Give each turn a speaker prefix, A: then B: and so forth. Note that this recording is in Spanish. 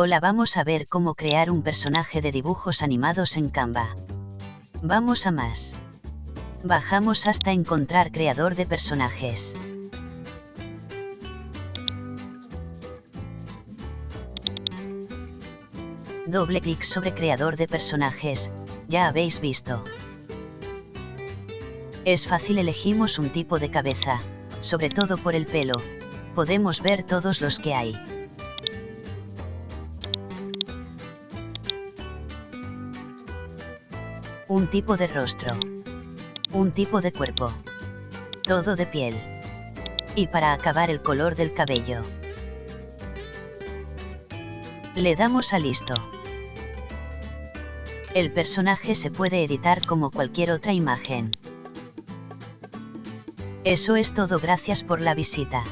A: Hola vamos a ver cómo crear un personaje de dibujos animados en Canva. Vamos a más. Bajamos hasta encontrar creador de personajes. Doble clic sobre creador de personajes, ya habéis visto. Es fácil elegimos un tipo de cabeza, sobre todo por el pelo, podemos ver todos los que hay. Un tipo de rostro. Un tipo de cuerpo. Todo de piel. Y para acabar el color del cabello. Le damos a listo. El personaje se puede editar como cualquier otra imagen. Eso es todo gracias por la visita.